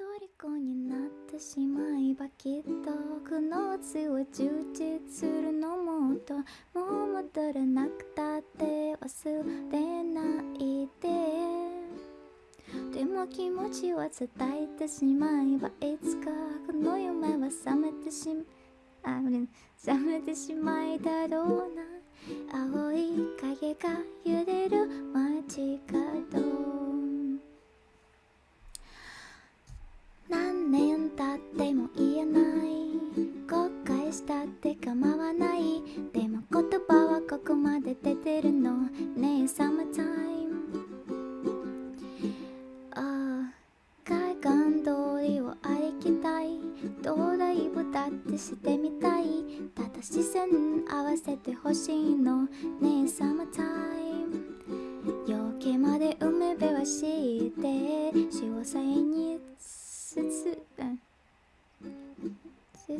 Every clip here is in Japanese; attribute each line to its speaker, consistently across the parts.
Speaker 1: 虜になってしまえばきっとこの夏は充実するのもともう戻らなくたって忘れないで。でも気持ちは伝えてしまえばいつかこの夢は覚めてしまあ、覚めてしまいだろうな。青い影が揺れる街角。年経っても言えない後悔したって構わない。でも言葉はここまで出てるの。ねえサマータイムああ海岸通りを歩きたい。ドライブだってしてみたい。ただ視線合わせてほしいの。ねえサマータイム夜明けまで海辺は敷いて潮騒につ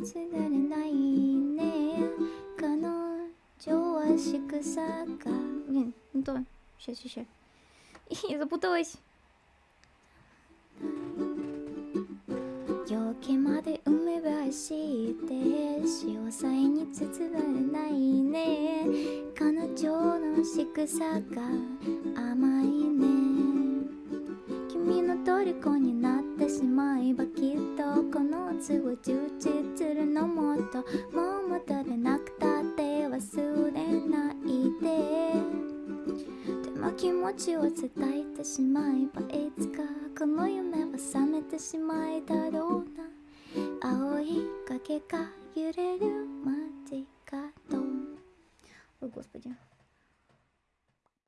Speaker 1: つつつられないね彼女は仕草がねほんとシャシャシャ Я запуталась 夜明けまで海辺敷いて潮騒に包まれないね彼女の仕草が甘い この夏を充実するのもっともう戻れなくたって忘れないででも気持ちを伝えてしまえばいつかこの夢は覚めてしまえだろうな青い影が揺れる街角 Ой, господи.